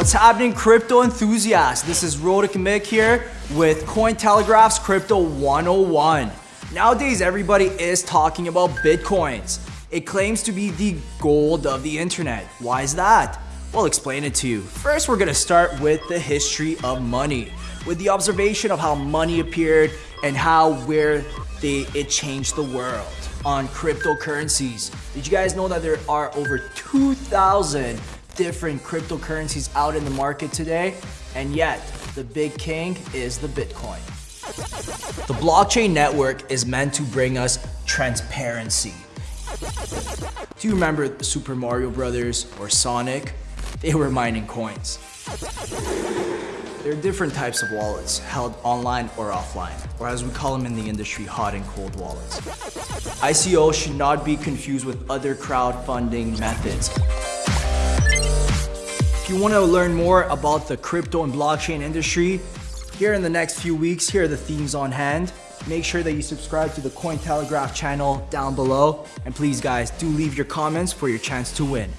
What's happening, crypto enthusiasts? This is Rodick Mick here with Cointelegraph's Crypto 101. Nowadays, everybody is talking about Bitcoins. It claims to be the gold of the internet. Why is that? We'll explain it to you. First, we're gonna start with the history of money, with the observation of how money appeared and how where they, it changed the world on cryptocurrencies. Did you guys know that there are over 2,000 different cryptocurrencies out in the market today? And yet, the big king is the Bitcoin. The blockchain network is meant to bring us transparency. Do you remember Super Mario Brothers or Sonic? They were mining coins. There are different types of wallets, held online or offline, or as we call them in the industry, hot and cold wallets. ICO should not be confused with other crowdfunding methods. If you want to learn more about the crypto and blockchain industry, here in the next few weeks, here are the themes on hand. Make sure that you subscribe to the Cointelegraph channel down below. And please guys, do leave your comments for your chance to win.